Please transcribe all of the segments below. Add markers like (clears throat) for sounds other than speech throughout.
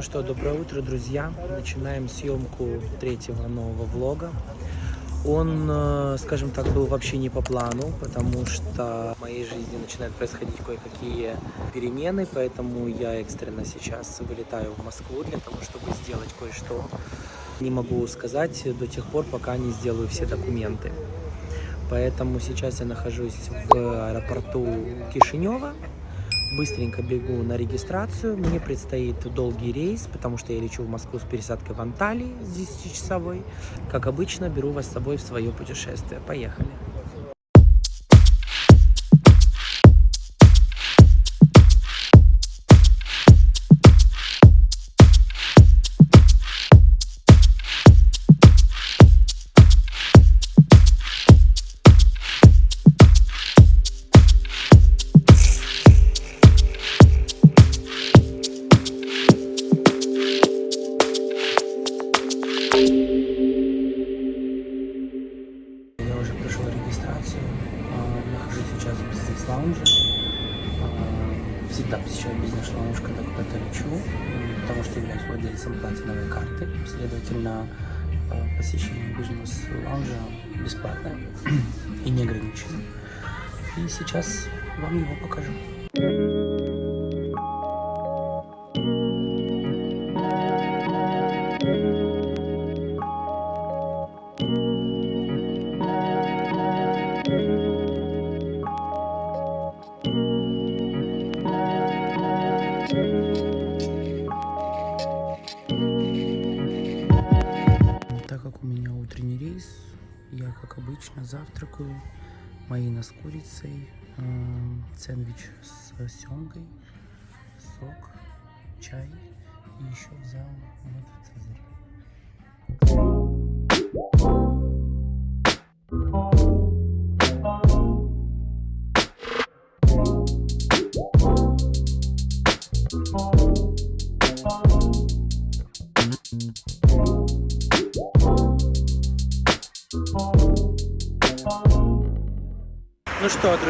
Ну что, доброе утро, друзья. Начинаем съемку третьего нового влога. Он, э, скажем так, был вообще не по плану, потому что в моей жизни начинают происходить кое-какие перемены, поэтому я экстренно сейчас вылетаю в Москву для того, чтобы сделать кое-что. Не могу сказать до тех пор, пока не сделаю все документы. Поэтому сейчас я нахожусь в аэропорту Кишинева, быстренько бегу на регистрацию. Мне предстоит долгий рейс, потому что я лечу в Москву с пересадкой в Анталии с 10-часовой. Как обычно, беру вас с собой в свое путешествие. Поехали!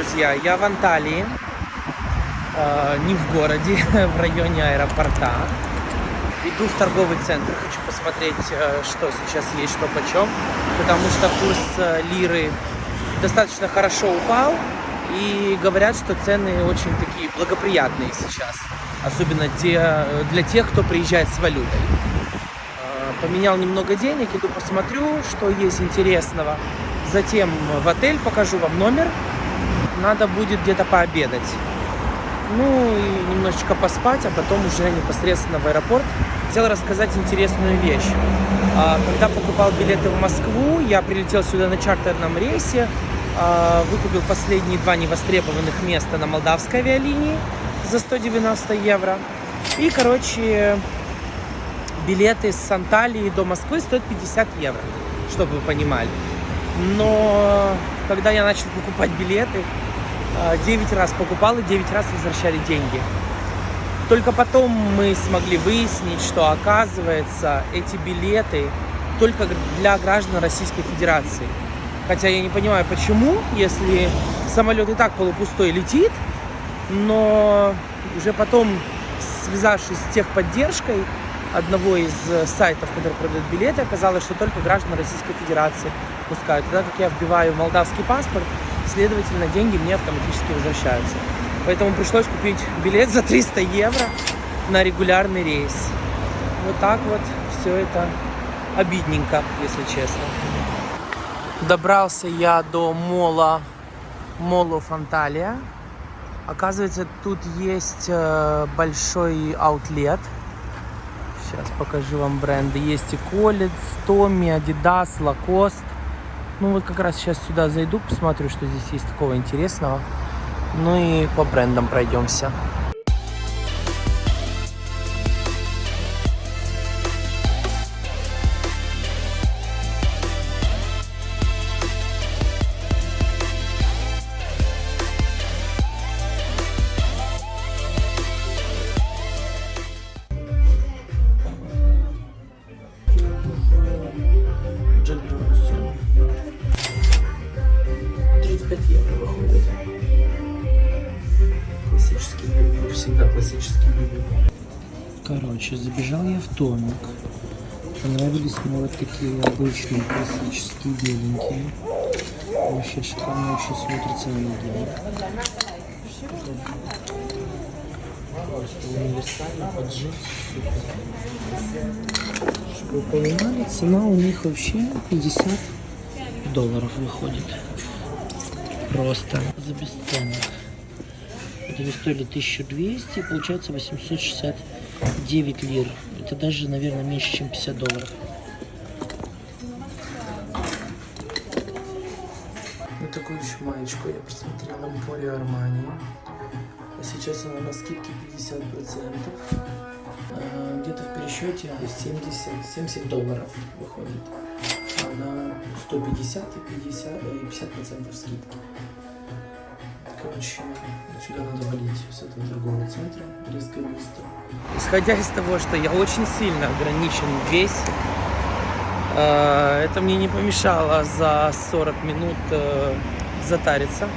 Друзья, я в Анталии, э, не в городе, (laughs) в районе аэропорта. Иду в торговый центр, хочу посмотреть, э, что сейчас есть, что почем, потому что курс э, лиры достаточно хорошо упал, и говорят, что цены очень такие благоприятные сейчас, особенно те, для тех, кто приезжает с валютой. Э, Поменял немного денег, иду посмотрю, что есть интересного. Затем в отель покажу вам номер. Надо будет где-то пообедать. Ну и немножечко поспать, а потом уже непосредственно в аэропорт. Хотел рассказать интересную вещь. А, Когда покупал билеты в Москву, я прилетел сюда на чартерном рейсе, а, выкупил последние два невостребованных места на молдавской авиалинии за 190 евро. И, короче, билеты с Анталии до Москвы стоят 50 евро, чтобы вы понимали. Но когда я начал покупать билеты, 9 раз покупал и 9 раз возвращали деньги. Только потом мы смогли выяснить, что оказывается эти билеты только для граждан Российской Федерации. Хотя я не понимаю, почему, если самолет и так полупустой летит, но уже потом, связавшись с техподдержкой одного из э, сайтов, который продает билеты, оказалось, что только граждан Российской Федерации пускают. Тогда как я вбиваю молдавский паспорт, следовательно, деньги мне автоматически возвращаются. Поэтому пришлось купить билет за 300 евро на регулярный рейс. Вот так вот все это обидненько, если честно. Добрался я до мола Молу Фанталия. Оказывается, тут есть э, большой аутлет. Сейчас покажу вам бренды. Есть и Колец, Томми, Adidas, Lacoste. Ну вот как раз сейчас сюда зайду, посмотрю, что здесь есть такого интересного. Ну и по брендам пройдемся. Такие обычные классические беленькие. Вообще шикарно очень смотрится видео. Просто универсально под джинсы супер. Чтобы вы понимали, цена у них вообще 50 долларов выходит. Просто за бесценок. Это они стоили 1200, получается 869 лир. Это даже, наверное, меньше, чем 50 долларов. Вот такую маечку я посмотрела Emporio Armani. А сейчас она на скидке 50%. А, Где-то в пересчете 70, 70 долларов выходит. А на 150 и 50, и 50% скидки. Короче, отсюда надо валить с этого торгового центра резко и быстро. Исходя из того, что я очень сильно ограничен в весе, э, это мне не помешало за 40 минут э, затариться.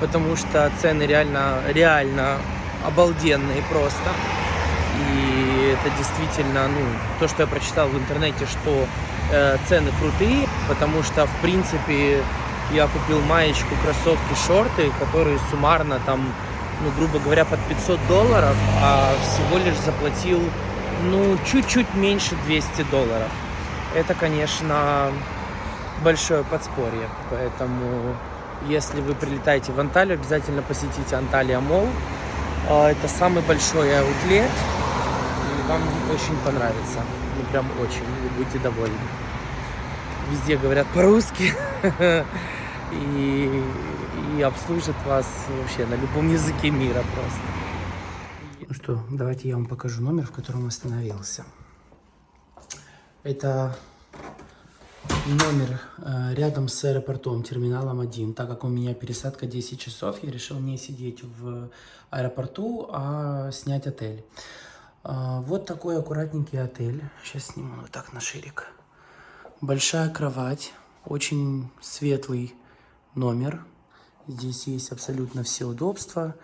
Потому что цены реально, реально обалденные просто. И это действительно, ну, то, что я прочитал в интернете, что э, цены крутые, потому что, в принципе, я купил маечку, кроссовки, шорты, которые суммарно там, ну, грубо говоря, под 500 долларов, а всего лишь заплатил, ну, чуть-чуть меньше 200 долларов. Это, конечно, большое подспорье, поэтому если вы прилетаете в Анталию, обязательно посетите Анталия Мол. А, это самый большой аутлет, и вам очень понравится, ну, прям очень, вы будете довольны. Везде говорят по-русски. (laughs) и, и обслужит вас вообще на любом языке мира просто. Ну что, давайте я вам покажу номер, в котором остановился. Это номер э, рядом с аэропортом, терминалом 1. Так как у меня пересадка 10 часов, я решил не сидеть в аэропорту, а снять отель. Э, вот такой аккуратненький отель. Сейчас сниму вот так на ширик. Большая кровать, очень светлый номер. Здесь есть абсолютно все удобства.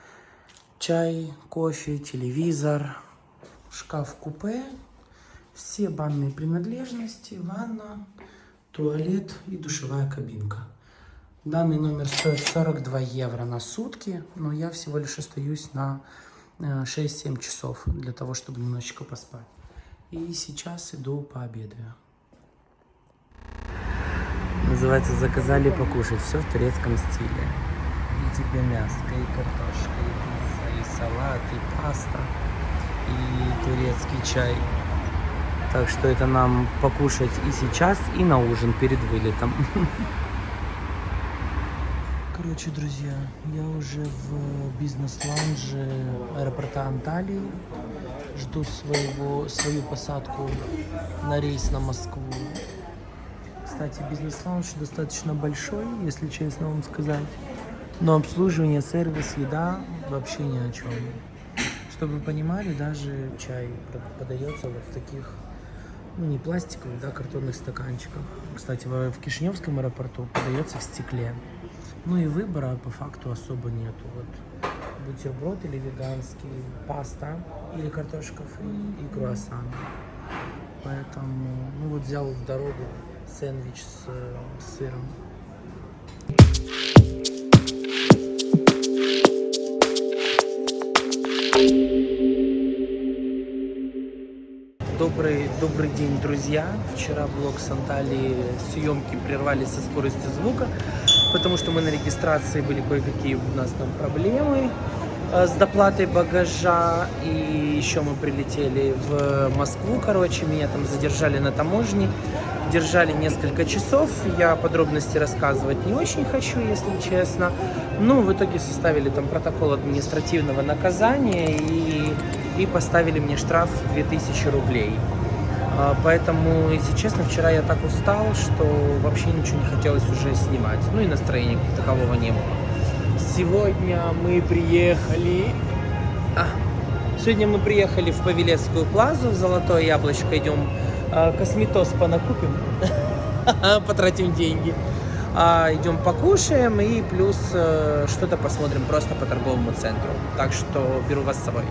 Чай, кофе, телевизор, шкаф-купе, все банные принадлежности, ванна, туалет и душевая кабинка. Данный номер стоит 42 евро на сутки, но я всего лишь остаюсь на 6-7 э, часов для того, чтобы немножечко поспать. И сейчас иду пообедаю. Называется «Заказали покушать». Все в турецком стиле. И тебе мяско, и картошка, и пицца, и салат, и паста, и турецкий чай. Так что это нам покушать и сейчас, и на ужин перед вылетом. Короче, друзья, я уже в бизнес-лаунже аэропорта Анталии. Жду своего, свою посадку на рейс на Москву. Кстати, бизнес-лаунж достаточно большой, если честно вам сказать. Но обслуживание, сервис, еда вообще ни о чем. Чтобы вы понимали, даже чай подается вот в таких, ну не пластиковых, да, картонных стаканчиках. Кстати, в, в Кишиневском аэропорту подается в стекле. Ну и выбора по факту особо нету. Вот бутерброд или веганский, паста или картошка фри и круассан. Поэтому, ну вот взял в дорогу сэндвич с, с сыром. Добрый, добрый день, друзья. Вчера блог с Анталии съемки прервали со скоростью звука, потому что мы на регистрации были кое-какие у нас там проблемы. Э, с доплатой багажа. И еще мы прилетели в Москву, короче, меня там задержали на таможне. Держали несколько часов. Я подробности рассказывать не очень хочу, если честно. Ну, в итоге составили там протокол административного наказания и, и поставили мне штраф 2000 рублей. А, поэтому, если честно, вчера я так устал, что вообще ничего не хотелось уже снимать. Ну и настроения такового не было. Сегодня мы приехали... А, сегодня мы приехали в Павелецкую плазу, в Золотое Яблочко. Идем а, косметоз понакупим, (laughs) потратим деньги. А, идем покушаем и плюс а, что-то посмотрим просто по торговому центру. Так что беру вас с собой.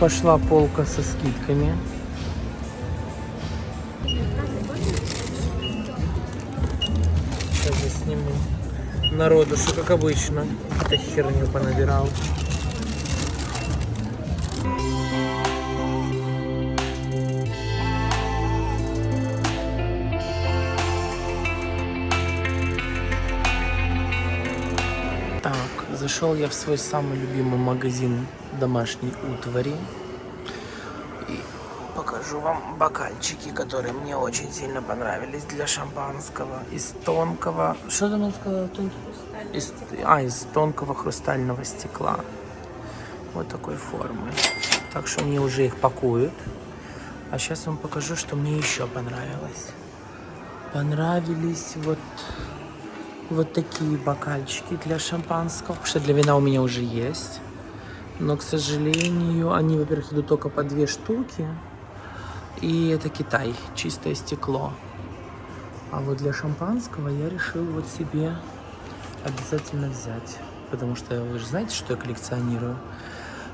Пошла полка со скидками. Сейчас засниму. Народу, что как обычно. Это херню понабирал. Зашел я в свой самый любимый магазин домашней утвари. И покажу вам бокальчики, которые мне очень сильно понравились для шампанского. Из тонкого... Что там он сказал? Тонкий? Из, а, из тонкого хрустального стекла. Вот такой формы. Так что мне уже их пакуют. А сейчас вам покажу, что мне еще понравилось. Понравились вот вот такие бокальчики для шампанского. Потому что для вина у меня уже есть. Но, к сожалению, они, во-первых, идут только по две штуки. И это Китай, чистое стекло. А вот для шампанского я решил вот себе обязательно взять. Потому что вы же знаете, что я коллекционирую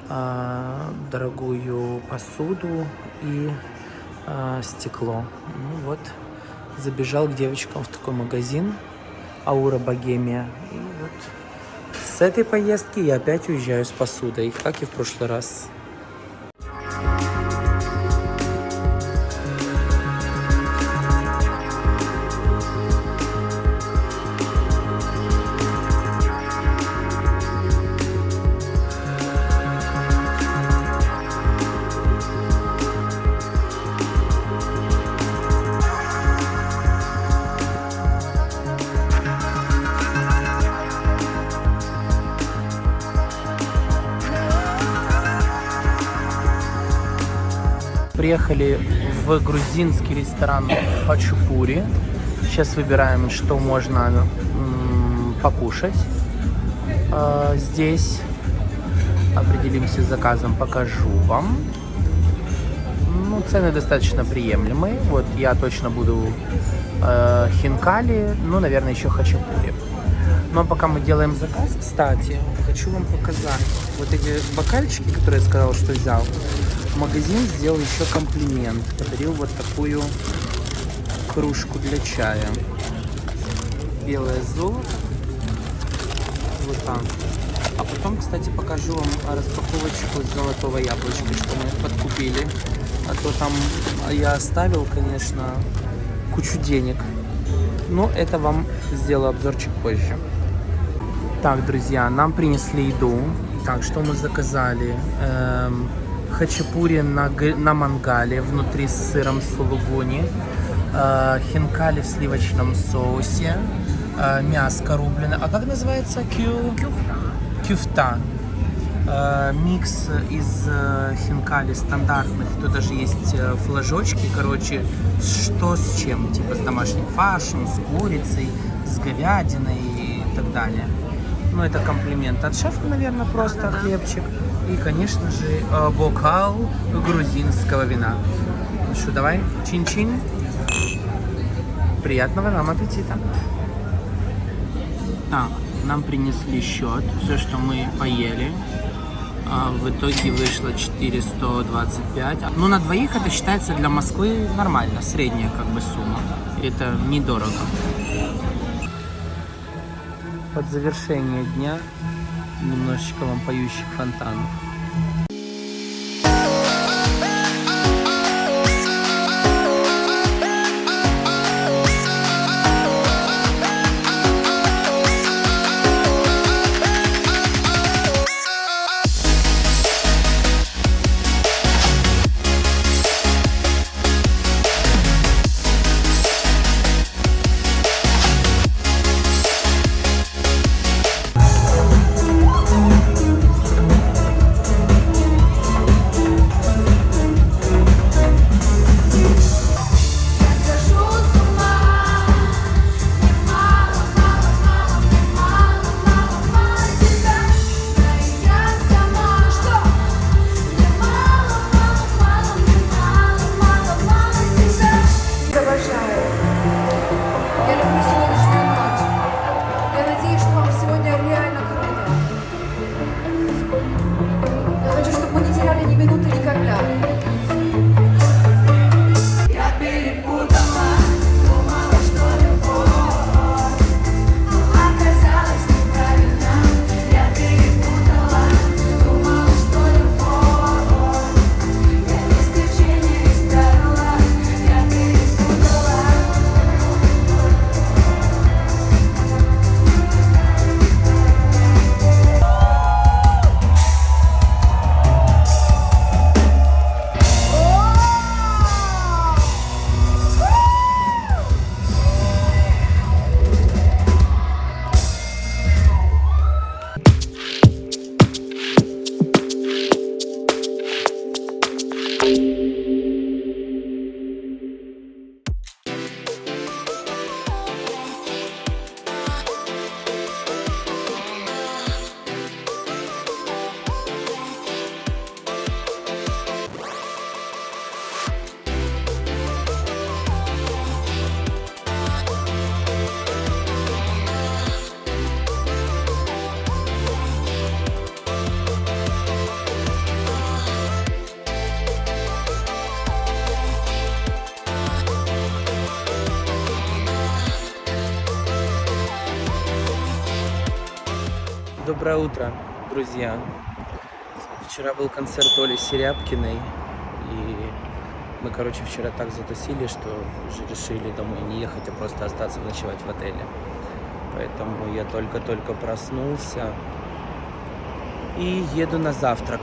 а, дорогую посуду и а, стекло. Ну вот, забежал к девочкам в такой магазин. Аура Богемия. И вот с этой поездки я опять уезжаю с посудой, как и в прошлый раз. В грузинский ресторан Хачапури. Сейчас выбираем, что можно покушать э, здесь. Определимся с заказом, покажу вам. Ну, цены достаточно приемлемые. Вот я точно буду э, хинкали, ну, наверное, еще хачапури. Но пока мы делаем заказ, кстати, хочу вам показать вот эти бокальчики, которые я сказал, что взял магазин сделал еще комплимент. Подарил вот такую кружку для чая. Белое золото. Вот так. А потом, кстати, покажу вам распаковочку золотого яблочка, что мы подкупили. А то там я оставил, конечно, кучу денег. Но это вам сделаю обзорчик позже. Так, друзья, нам принесли еду. Так, что мы заказали? Эм, хачапури на, на мангале внутри с сыром сулугуни, э, хинкали в сливочном соусе, э, мяско рубленое. А как называется? Кю... Кюфта. Кюфта. Э, микс из э, хинкали стандартных. Тут даже есть э, флажочки, короче, что с чем. Типа с домашним фаршем, с курицей, с говядиной и так далее. Ну, это комплимент от шефа, наверное, просто хлебчик. И, конечно же, э, бокал грузинского вина. Ну что, давай, чин-чин. Приятного нам аппетита. Так, нам принесли счет, все, что мы поели. А, в итоге вышло 425. Ну, на двоих это считается для Москвы нормально, средняя как бы сумма. Это недорого. Под завершение дня немножечко вам поющих фонтанов. Доброе утро, друзья. Вчера был концерт Оли Серябкиной, и мы, короче, вчера так затусили, что уже решили домой не ехать, а просто остаться ночевать в отеле. Поэтому я только-только проснулся и еду на завтрак.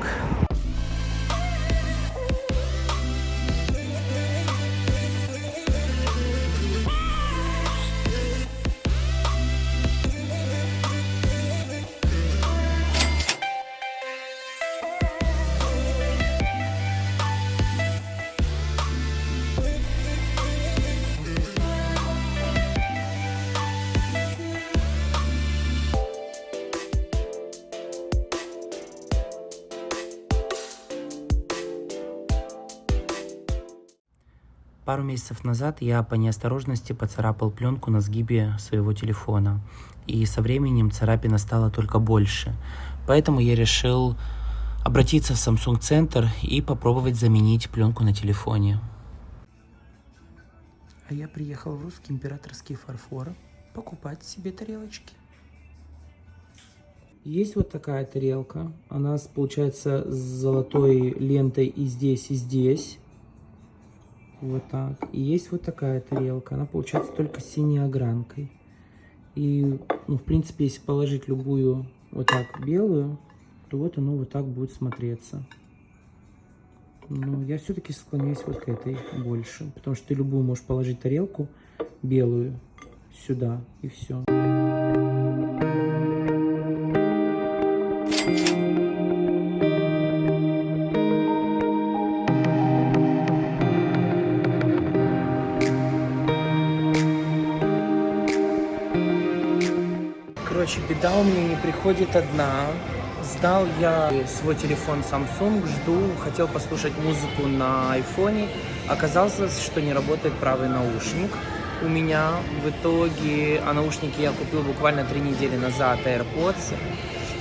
Пару месяцев назад я по неосторожности поцарапал пленку на сгибе своего телефона. И со временем царапина стала только больше. Поэтому я решил обратиться в Samsung Центр и попробовать заменить пленку на телефоне. А я приехал в русский императорский фарфор покупать себе тарелочки. Есть вот такая тарелка. Она получается с золотой лентой и здесь, и здесь. Вот так. И есть вот такая тарелка. Она получается только с синей огранкой. И, ну, в принципе, если положить любую вот так белую, то вот оно вот так будет смотреться. Но я все-таки склоняюсь вот к этой больше. Потому что ты любую можешь положить тарелку белую сюда и все. Беда у меня не приходит одна. Сдал я свой телефон Samsung, жду, хотел послушать музыку на айфоне. Оказалось, что не работает правый наушник у меня. В итоге, а наушники я купил буквально три недели назад, AirPods.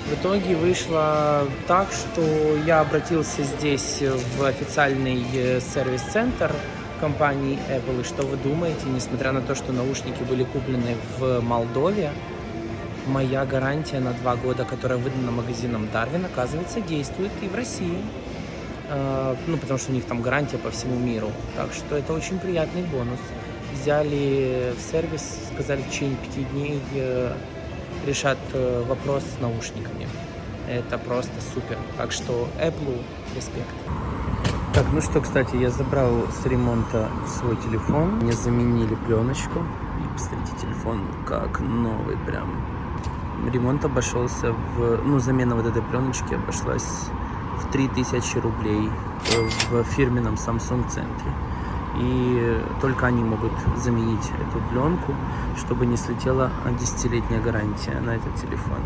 В итоге вышло так, что я обратился здесь в официальный э, сервис-центр компании Apple. И что вы думаете, несмотря на то, что наушники были куплены в Молдове, моя гарантия на два года, которая выдана магазином Дарвин, оказывается, действует и в России. А, ну, потому что у них там гарантия по всему миру. Так что это очень приятный бонус. Взяли в сервис, сказали, в течение пяти дней э, решат э, вопрос с наушниками. Это просто супер. Так что Apple респект. Так, ну что, кстати, я забрал с ремонта свой телефон. Мне заменили пленочку. И посмотрите, телефон как новый прям ремонт обошелся в, ну, замена вот этой пленочки обошлась в 3000 рублей в фирменном Samsung центре. И только они могут заменить эту пленку, чтобы не слетела десятилетняя гарантия на этот телефон.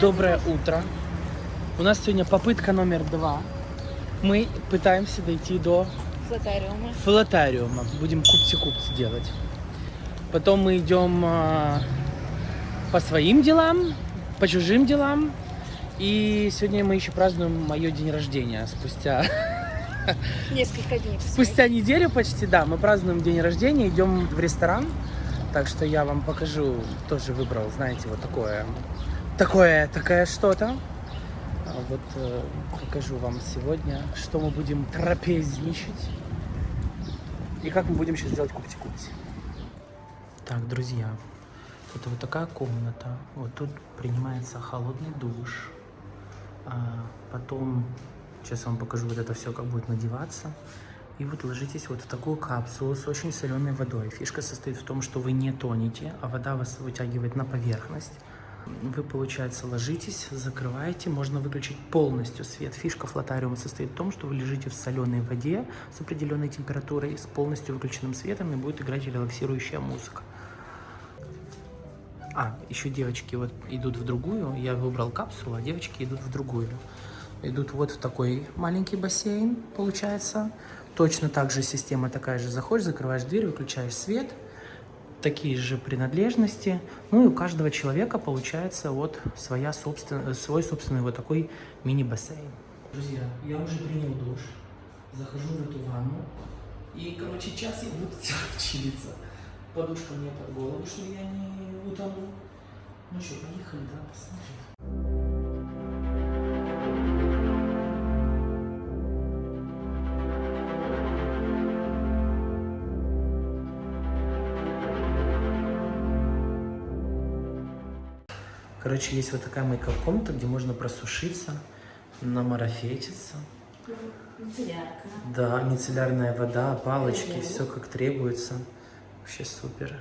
Доброе утро. У нас сегодня попытка номер два мы пытаемся дойти до Флотариума. флотариума. Будем купси-купси делать. Потом мы идем а, по своим делам, по чужим делам. И сегодня мы еще празднуем мое день рождения. Спустя, (laughs) Несколько дней. спустя неделю почти, да, мы празднуем день рождения, идем в ресторан. Так что я вам покажу, тоже выбрал, знаете, вот такое, такое, такое что-то. А вот э, покажу вам сегодня, что мы будем трапезничать и как мы будем сейчас делать купти-купти. Так, друзья, это вот такая комната. Вот тут принимается холодный душ. А потом, сейчас я вам покажу вот это все, как будет надеваться. И вот ложитесь вот в такую капсулу с очень соленой водой. Фишка состоит в том, что вы не тонете, а вода вас вытягивает на поверхность. Вы, получается, ложитесь, закрываете, можно выключить полностью свет. Фишка флотариума состоит в том, что вы лежите в соленой воде с определенной температурой, с полностью выключенным светом, и будет играть релаксирующая музыка. А, еще девочки вот идут в другую. Я выбрал капсулу, а девочки идут в другую. Идут вот в такой маленький бассейн, получается. Точно так же система такая же. Заходишь, закрываешь дверь, выключаешь свет. Такие же принадлежности. Ну и у каждого человека получается вот своя собствен... свой собственный вот такой мини-бассейн. Друзья, я уже принял душ. Захожу в эту ванну. И, короче, час я буду (laughs) чилиться. Подушка мне под голову, чтобы я не утонул. Ну что, поехали, да, посмотрим. Короче, есть вот такая мейкап-комната, где можно просушиться, намарафетиться. Мицеллярка. Да, мицеллярная вода, палочки, все как требуется. Вообще супер.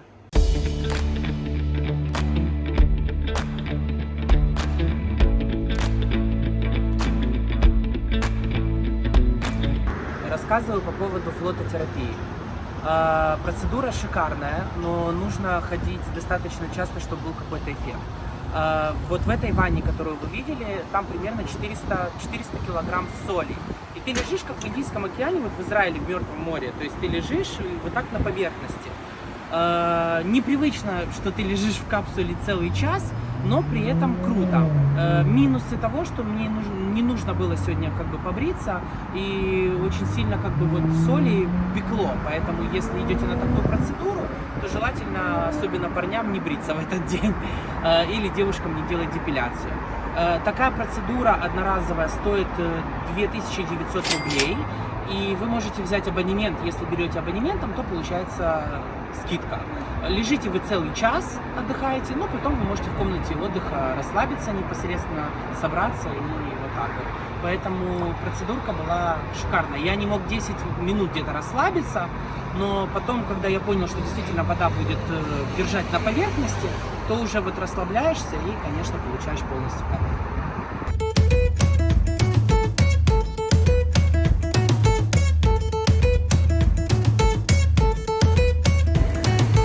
Рассказываю по поводу флототерапии. А, Процедура шикарная, но нужно ходить достаточно часто, чтобы был какой-то эффект. А, Вот в этой ванне, которую вы видели, там примерно 400, 400 килограмм соли. И ты лежишь, как в Индийском океане, вот в Израиле, в Мертвом море. То есть ты лежишь вот так на поверхности. Э, непривычно, что ты лежишь в капсуле целый час, но при этом круто. Э, минусы того, что мне не нужно было сегодня как бы побриться, и очень сильно как бы вот соли пекло, поэтому если идете на такую процедуру, то желательно, особенно парням, не бриться в этот день, (laughs) э, или девушкам не делать депиляцию. Э, Такая процедура одноразовая стоит э, 2900 рублей, и вы можете взять абонемент. Если берете абонементом, то получается скидка. Лежите вы целый час, отдыхаете, но потом вы можете в комнате отдыха расслабиться непосредственно, собраться и вот так вот. Поэтому процедурка была шикарная. Я не мог 10 минут где-то расслабиться, но потом, когда я понял, что действительно вода будет э, держать на поверхности, то уже вот расслабляешься и, конечно, получаешь полностью кайф.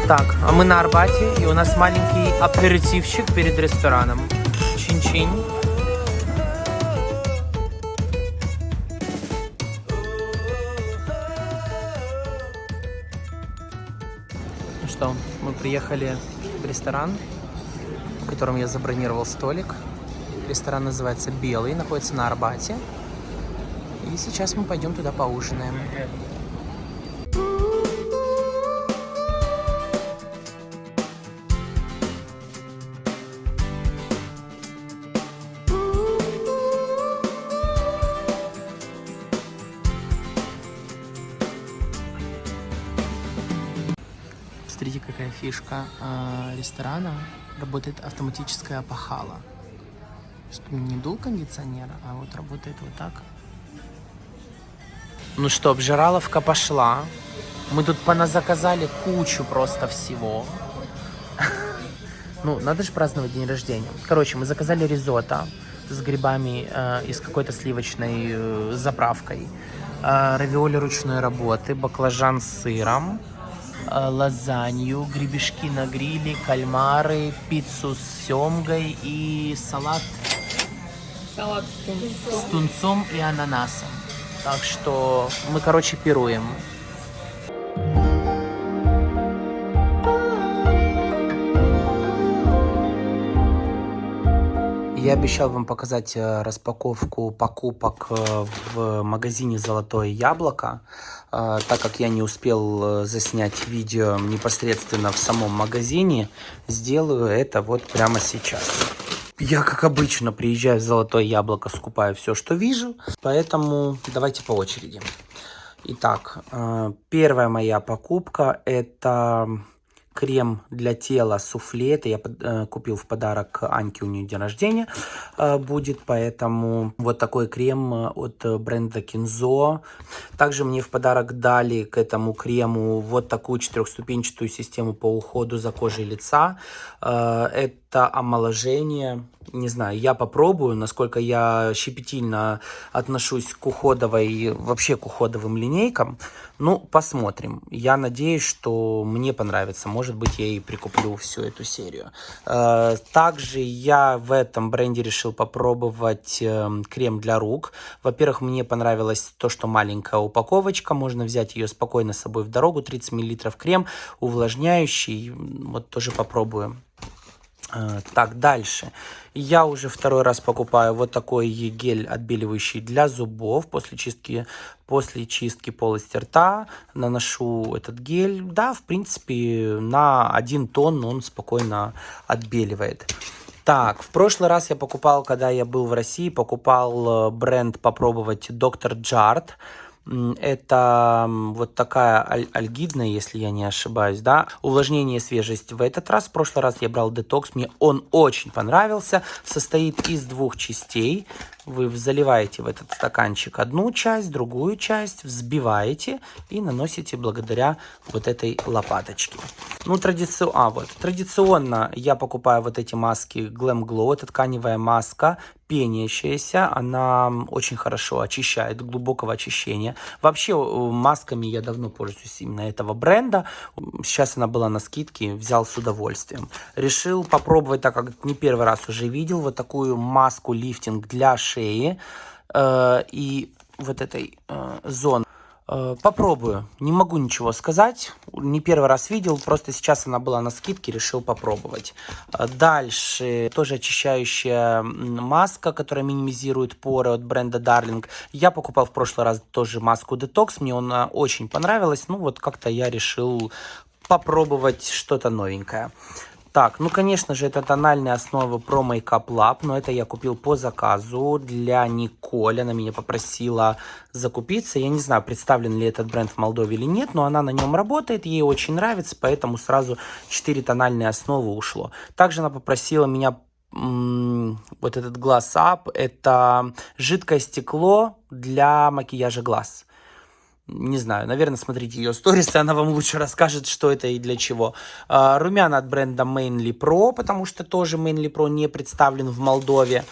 Так, а мы на Арбате, и у нас маленький аперитивчик перед рестораном. Чин-чин. Приехали в ресторан, в котором я забронировал столик. Ресторан называется «Белый», находится на Арбате. И сейчас мы пойдем туда поужинаем. Ресторана. Работает автоматическая опахала. Чтобы не дул кондиционер, а вот работает вот так. Ну что, обжираловка пошла. Мы тут поназаказали кучу просто всего. (laughs) Ну, надо же праздновать день рождения. Короче, мы заказали ризотто с грибами э, и с какой-то сливочной э, заправкой. Э, равиоли ручной работы, баклажан с сыром, лазанью, гребешки на гриле, кальмары, пиццу с семгой и салат Салат с тунцом и ананасом. Так что мы, короче, пируем. Я обещал вам показать э, распаковку покупок э, в магазине «Золотое яблоко». Э, Так как я не успел э, заснять видео непосредственно в самом магазине, сделаю это вот прямо сейчас. Я, как обычно, приезжаю в Золотое Яблоко, скупаю все, что вижу. Поэтому давайте по очереди. Итак, э, первая моя покупка это крем для тела суфле. Это я э, купил в подарок Аньке, у нее день рождения э, будет. Поэтому вот такой крем от бренда Кинзо. Также мне в подарок дали к этому крему вот такую четырехступенчатую систему по уходу за кожей лица. Это это омоложение. Не знаю, я попробую, насколько я щепетильно отношусь к уходовой, вообще к уходовым линейкам. Ну, посмотрим. Я надеюсь, что мне понравится. Может быть, я и прикуплю всю эту серию. Э, также я в этом бренде решил попробовать эм, крем для рук. Во-первых, мне понравилось то, что маленькая упаковочка. Можно взять ее спокойно с собой в дорогу. 30 мл крем, увлажняющий. Вот тоже попробую. Э, так, дальше. Я уже второй раз покупаю вот такой гель отбеливающий для зубов. После чистки, после чистки полости рта наношу этот гель. Да, в принципе, на один тон он спокойно отбеливает. Так, в прошлый раз я покупал, когда я был в России, покупал э, бренд попробовать Доктор Джарт. Это вот такая аль альгидная, если я не ошибаюсь, да. Увлажнение и свежесть в этот раз. В прошлый раз я брал детокс, мне он очень понравился. Состоит из двух частей. Вы заливаете в этот стаканчик одну часть, другую часть, взбиваете и наносите благодаря вот этой лопаточке. Ну, традици... а, вот. традиционно я покупаю вот эти маски Glam Glow. Это тканевая маска, пенящаяся. Она очень хорошо очищает, глубокого очищения. Вообще, масками я давно пользуюсь именно этого бренда. Сейчас она была на скидке, взял с удовольствием. Решил попробовать, так как не первый раз уже видел, вот такую маску лифтинг для э, и вот этой э, зоны. Э, попробую. Не могу ничего сказать. Не первый раз видел, просто сейчас она была на скидке, решил попробовать. Э, дальше тоже очищающая маска, которая минимизирует поры от бренда Darling. Я покупал в прошлый раз тоже маску Detox, мне она очень понравилась. Ну вот как-то я решил попробовать что-то новенькое. Так, ну, конечно же, это тональная основа Pro Makeup Lab, но это я купил по заказу для Николь. Она меня попросила закупиться. Я не знаю, представлен ли этот бренд в Молдове или нет, но она на нем работает, ей очень нравится, поэтому сразу 4 тональные основы ушло. Также она попросила меня вот этот глаз Up, это жидкое стекло для макияжа глаз не знаю, наверное, смотрите ее сторис, она вам лучше расскажет, что это и для чего. А, румяна от бренда Mainly Pro, потому что тоже Mainly Pro не представлен в Молдове.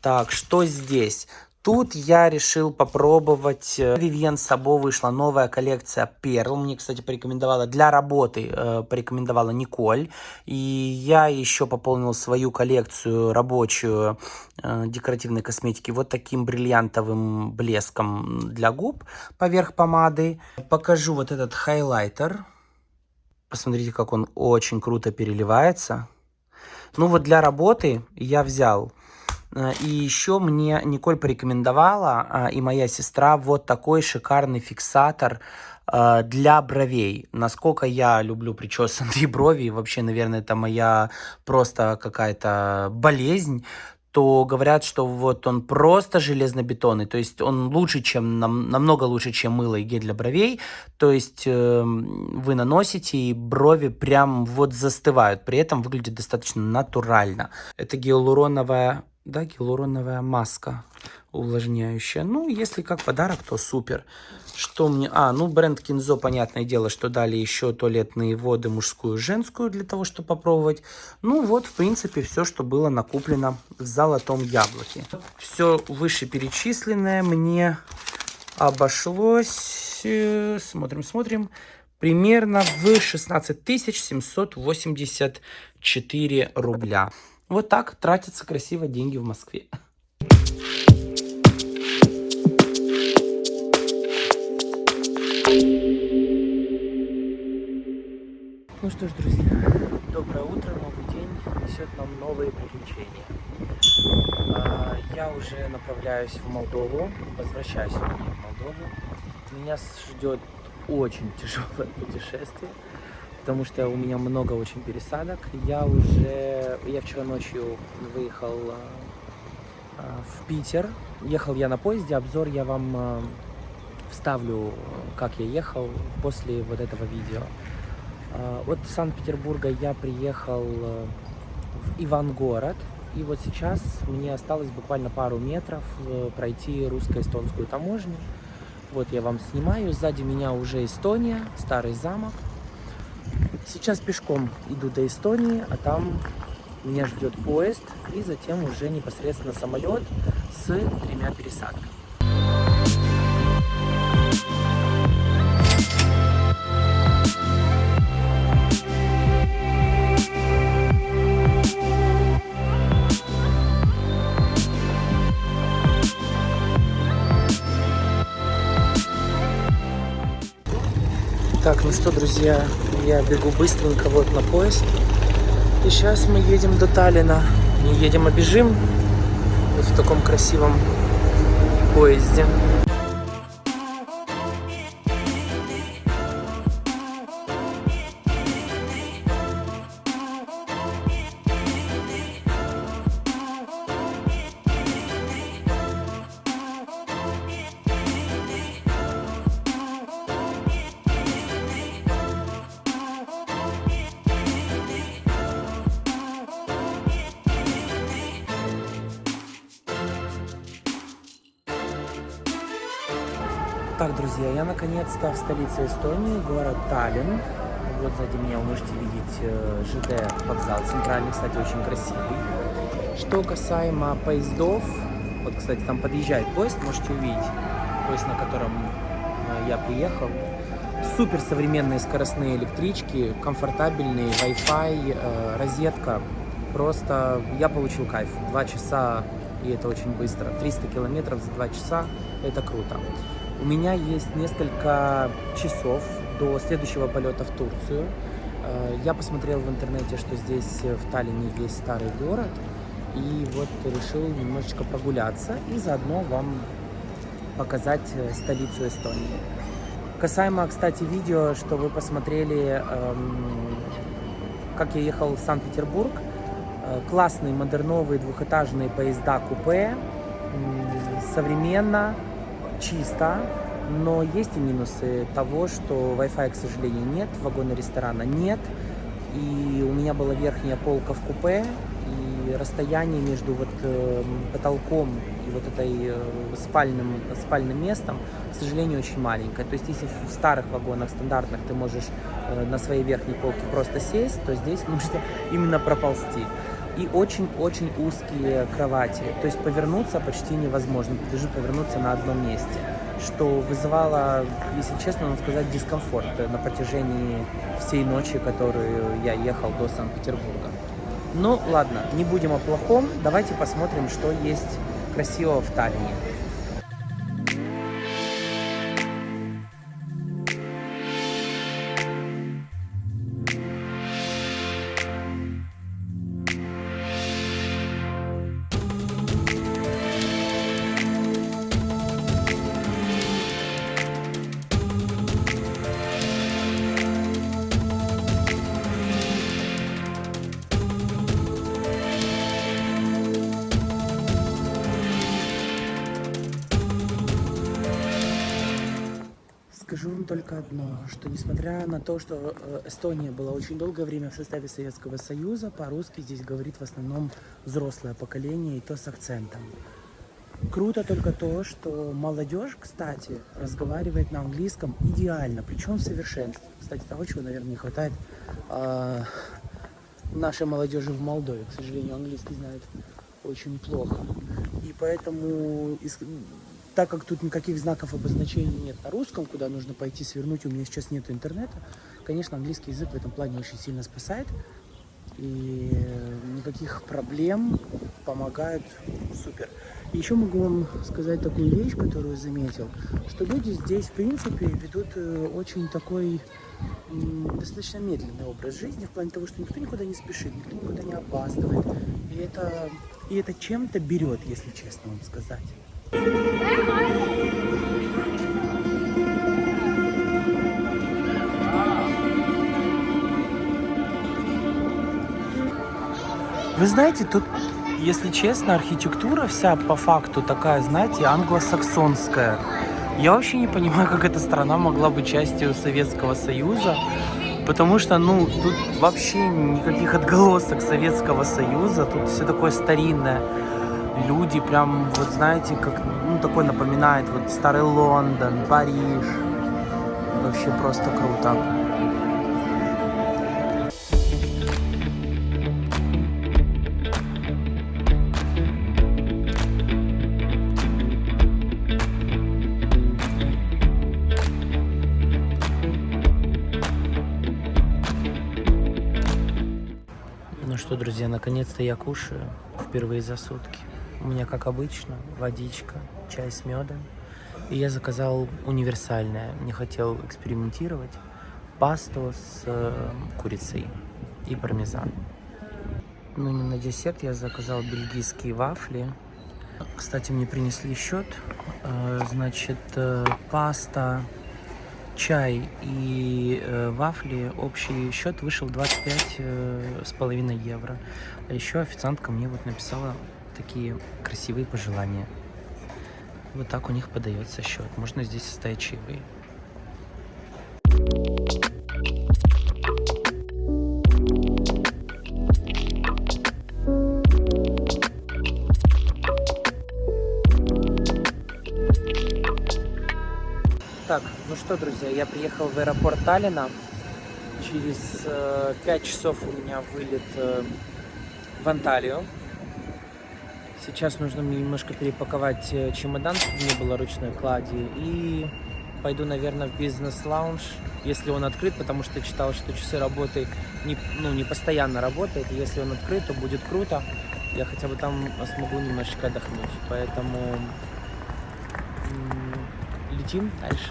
Так, что здесь? Тут я решил попробовать. Vivienne Sabo вышла новая коллекция Pearl. Мне, кстати, порекомендовала для работы, э, порекомендовала Николь. И я еще пополнил свою коллекцию рабочую э, декоративной косметики вот таким бриллиантовым блеском для губ поверх помады. Покажу вот этот хайлайтер. Посмотрите, как он очень круто переливается. Ну вот для работы я взял Э, и еще мне Николь порекомендовала, а, и моя сестра, вот такой шикарный фиксатор э, для бровей. Насколько я люблю причесанные (laughs) брови, вообще, наверное, это моя просто какая-то болезнь, то говорят, что вот он просто железнобетонный, то есть он лучше, чем, нам, намного лучше, чем мыло и гель для бровей, то есть э, вы наносите, и брови прям вот застывают, при этом выглядит достаточно натурально. Это гиалуроновая да, гиалуроновая маска увлажняющая. Ну, если как подарок, то супер. Что мне... А, ну, бренд Кинзо, понятное дело, что дали еще туалетные воды мужскую и женскую для того, чтобы попробовать. Ну, вот, в принципе, все, что было накуплено в золотом яблоке. Все вышеперечисленное мне обошлось... Э, смотрим, смотрим. Примерно в 16 784 рубля. Вот так тратятся красиво деньги в Москве. Ну что ж, друзья, доброе утро, новый день несет нам новые приключения. А, я уже направляюсь в Молдову, возвращаюсь в Молдову. Меня ждет очень тяжелое путешествие потому что у меня много очень пересадок. Я уже, я вчера ночью выехал э, в Питер. Ехал я на поезде, обзор я вам э, вставлю, как я ехал после вот этого видео. Э, От Санкт-Петербурга я приехал э, в Ивангород. И вот сейчас мне осталось буквально пару метров э, пройти русско-эстонскую таможню. Вот я вам снимаю. Сзади меня уже Эстония, старый замок. Сейчас пешком иду до Эстонии, а там меня ждет поезд и затем уже непосредственно самолет с тремя пересадками. Так, ну что, друзья, я бегу быстренько вот на поезд. И сейчас мы едем до Таллина. Не едем, а бежим. Вот в таком красивом поезде. Так, друзья, я наконец-то в столице Эстонии, город Таллин. Вот сзади меня вы можете видеть э, ЖД вокзал центральный, кстати, очень красивый. Что касаемо поездов, вот, кстати, там подъезжает поезд, можете увидеть, поезд, на котором э, я приехал. Супер современные скоростные электрички, комфортабельные, Wi-Fi, э, розетка. Просто я получил кайф. Два часа, и это очень быстро. 300 километров за два часа, это круто. У меня есть несколько часов до следующего полета в Турцию. Э, Я посмотрел в интернете, что здесь э, в Таллине есть старый город. И вот решил немножечко прогуляться и заодно вам показать э, столицу Эстонии. Касаемо, кстати, видео, что вы посмотрели, эм, как я ехал в Санкт-Петербург. Классные модерновые двухэтажные поезда купе. М, Современно, чисто, но есть и минусы того, что Wi-Fi, к сожалению, нет, вагона ресторана нет, и у меня была верхняя полка в купе, и расстояние между вот э, потолком и вот этой э, спальным, спальным местом, к сожалению, очень маленькое. То есть, если в старых вагонах стандартных ты можешь э, на своей верхней полке просто сесть, то здесь (laughs) нужно именно проползти и очень-очень узкие кровати. То есть повернуться почти невозможно, даже повернуться на одном месте, что вызывало, если честно вам сказать, дискомфорт на протяжении всей ночи, которую я ехал до Санкт-Петербурга. Ну ладно, не будем о плохом, давайте посмотрим, что есть красивого в Таллине. То, что э, Эстония была очень долгое время в составе Советского Союза, по-русски здесь говорит в основном взрослое поколение, и то с акцентом. Круто только то, что молодежь, кстати, разговаривает на английском идеально, причем в совершенстве. Кстати, того, чего, наверное, не хватает э, нашей молодежи в Молдове. К сожалению, английский знает очень плохо. И поэтому так как тут никаких знаков обозначения нет на русском, куда нужно пойти свернуть, у меня сейчас нет интернета, конечно, английский язык в этом плане очень сильно спасает. И никаких проблем помогают супер. Еще могу вам сказать такую вещь, которую заметил, что люди здесь, в принципе, ведут э, очень такой достаточно медленный образ жизни, в плане того, что никто никуда не спешит, никто никуда не опаздывает. И это, и это чем-то берет, если честно вам сказать. Вы знаете, тут, если честно, архитектура вся по факту такая, знаете, англосаксонская. Я вообще не понимаю, как эта страна могла быть частью Советского Союза. Потому что, ну, тут вообще никаких отголосок Советского Союза, тут все такое старинное. Люди прям, вот знаете, как, ну, такой напоминает, вот старый Лондон, Париж. Вообще просто круто. Ну что, друзья, наконец-то я кушаю впервые за сутки. У меня, как обычно, водичка, чай с медом. И я заказал универсальное, не хотел экспериментировать, пасту с э, курицей и пармезан. Ну и на десерт я заказал бельгийские вафли. Кстати, мне принесли счет. Э, значит, э, паста, чай и э, вафли, общий счет вышел 25 э, евро. А еще официантка мне вот написала такие красивые пожелания. Вот так у них подается счет. Можно здесь оставить чаевые. Так, ну что, друзья, я приехал в аэропорт Таллина. Через э, 5 часов у меня вылет э, в Анталию. Сейчас нужно мне немножко перепаковать э, чемодан, чтобы не было ручной клади. И пойду, наверное, в бизнес-лаунж, если он открыт, потому что читал, что часы работы не, ну, не постоянно работают. И если он открыт, то будет круто. Я хотя бы там смогу немножечко отдохнуть. Поэтому летим дальше.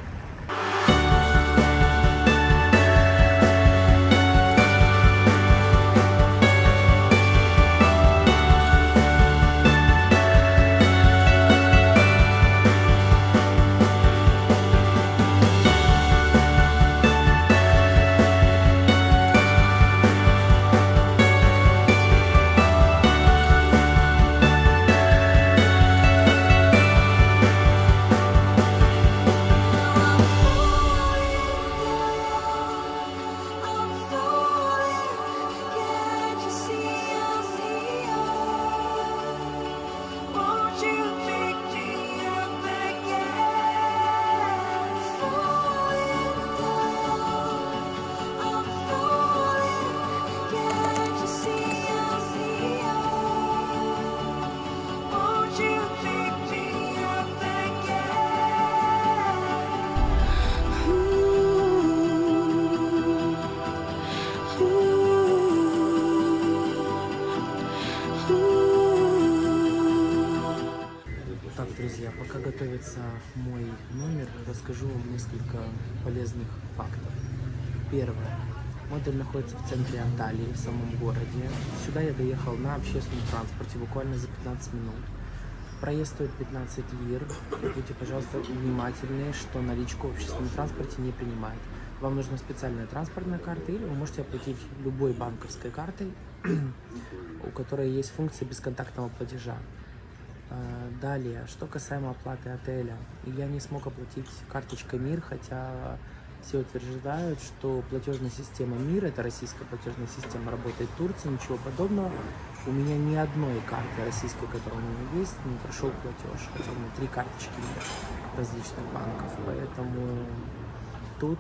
Доехал на общественном транспорте буквально за 15 минут. Проезд стоит 15 лир. И будьте, пожалуйста, внимательны, что наличку в общественном транспорте не принимают. Вам нужна специальная транспортная карта, или вы можете оплатить любой банковской картой, (clears throat) у которой есть функция бесконтактного платежа. А, Далее, что касаемо оплаты отеля, я не смог оплатить карточкой МИР, хотя все утверждают, что платежная система МИР, это российская платежная система, работает в Турции, ничего подобного. У меня ни одной карты российской, которая у меня есть, не прошел платеж, хотя у меня три карточки различных банков, поэтому тут,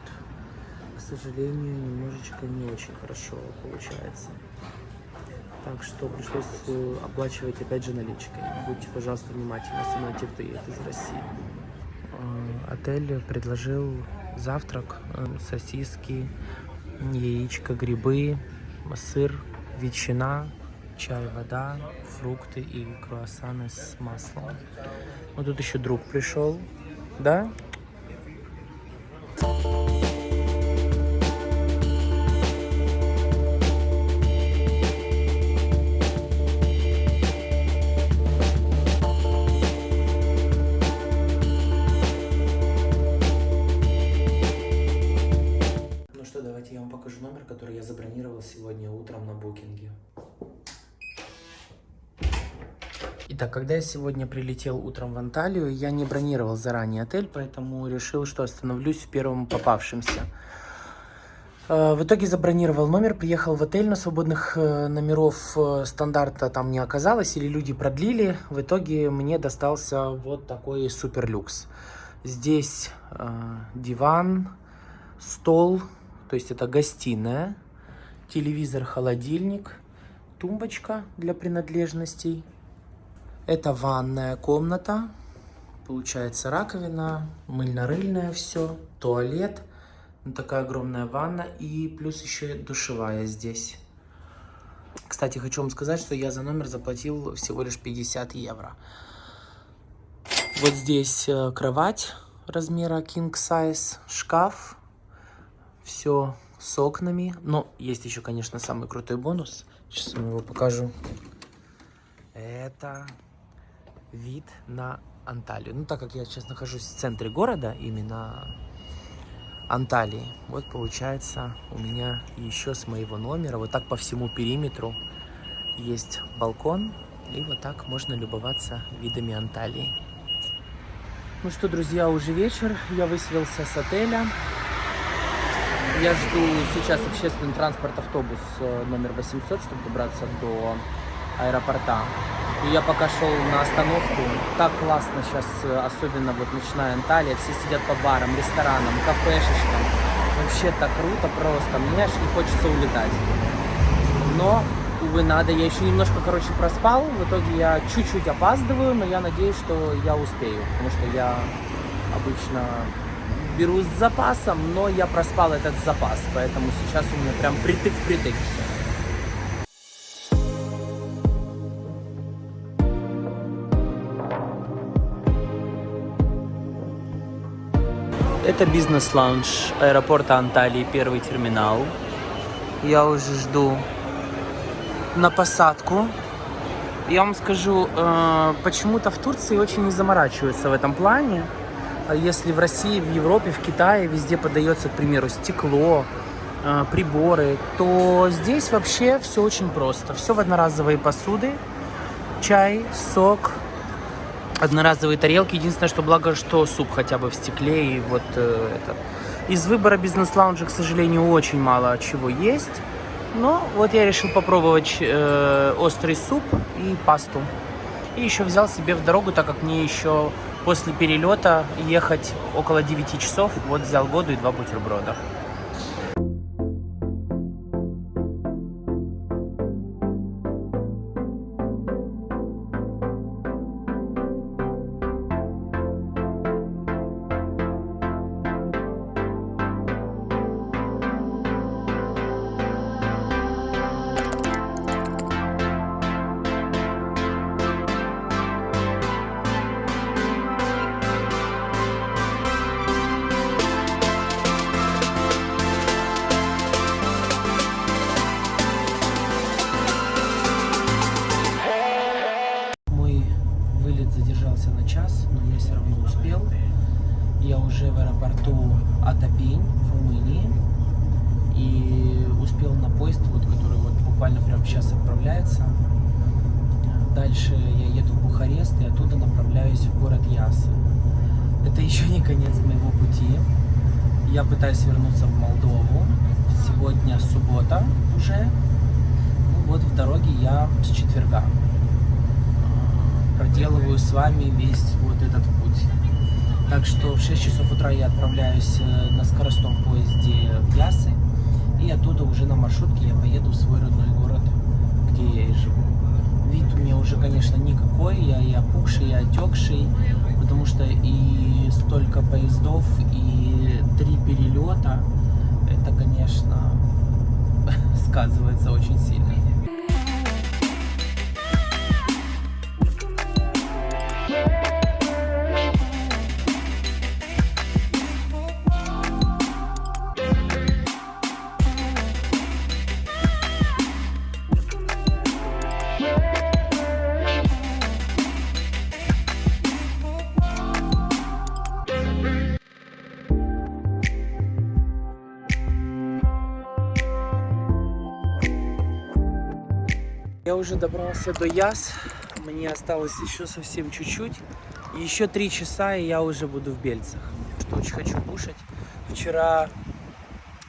к сожалению, немножечко не очень хорошо получается. Так что пришлось э, оплачивать опять же наличкой. Будьте, пожалуйста, внимательны, особенно те, кто едет из России. Э, Отель предложил завтрак, э, сосиски, яичко, грибы, сыр, ветчина, чай, вода, фрукты и круассаны с маслом. Вот тут еще друг пришел, да? Итак, когда я сегодня прилетел утром в Анталию, я не бронировал заранее отель, поэтому решил, что остановлюсь в первом попавшемся. Э, В итоге забронировал номер, приехал в отель, но свободных э, номеров э, стандарта там не оказалось, или люди продлили. В итоге мне достался вот такой супер люкс. Здесь э, диван, стол, то есть это гостиная, телевизор, холодильник, тумбочка для принадлежностей. Это ванная комната, получается раковина, мыльно-рыльное все, туалет, ну, такая огромная ванна и плюс еще душевая здесь. Кстати, хочу вам сказать, что я за номер заплатил всего лишь 50 евро. Вот здесь э, кровать размера king size, шкаф, все с окнами. Но есть еще, конечно, самый крутой бонус. Сейчас вам его покажу. Это вид на Анталию. Ну, так как я сейчас нахожусь в центре города, именно Анталии, вот получается у меня еще с моего номера, вот так по всему периметру есть балкон, и вот так можно любоваться видами Анталии. Ну что, друзья, уже вечер, я выселился с отеля. Я жду сейчас общественный транспорт, автобус э, номер 800, чтобы добраться до аэропорта. И я пока шел на остановку. Так классно сейчас, э, особенно вот ночная Анталия. Все сидят по барам, ресторанам, кафешечкам. Вообще так круто просто. Мне аж не хочется улетать. Но, увы, надо. Я еще немножко, короче, проспал. В итоге я чуть-чуть опаздываю, но я надеюсь, что я успею. Потому что я обычно беру с запасом, но я проспал этот запас. Поэтому сейчас у меня прям притык-притык все. Это бизнес-лаунж аэропорта Анталии, первый терминал. Я уже жду на посадку. Я вам скажу, э, почему-то в Турции очень не заморачиваются в этом плане. А Если в России, в Европе, в Китае везде подается, к примеру, стекло, э, приборы, то здесь вообще все очень просто. Все в одноразовые посуды, чай, сок, одноразовые тарелки. Единственное, что благо, что суп хотя бы в стекле и вот э, это. Из выбора бизнес-лаунжа, к сожалению, очень мало чего есть. Но вот я решил попробовать э, острый суп и пасту. И еще взял себе в дорогу, так как мне еще после перелета ехать около 9 часов. Вот взял воду и два бутерброда. Так что в 6 часов утра я отправляюсь э, на скоростном поезде в Ясы, и оттуда уже на маршрутке я поеду в свой родной город, где я и живу. Вид у меня уже, конечно, никакой, я и опухший, и отекший, потому что и столько поездов, и три перелета, это, конечно, (laughs) сказывается очень сильно. Уже добрался до Яс. Мне осталось еще совсем чуть-чуть. Еще три часа, и я уже буду в Бельцах. Что очень хочу кушать. Вчера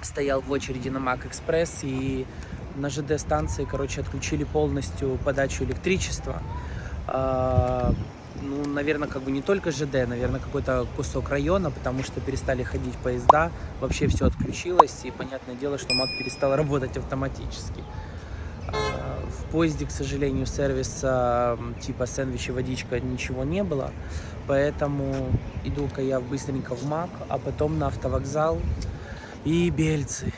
стоял в очереди на Мак Экспресс и на ЖД станции, короче, отключили полностью подачу электричества. А, ну, наверное, как бы не только ЖД, наверное, какой-то кусок района, потому что перестали ходить поезда, вообще все отключилось, и понятное дело, что МАК перестал работать автоматически. А, В поезде, к сожалению, сервиса типа сэндвичи, водичка, ничего не было, поэтому иду-ка я быстренько в МАК, а потом на автовокзал и Бельцы.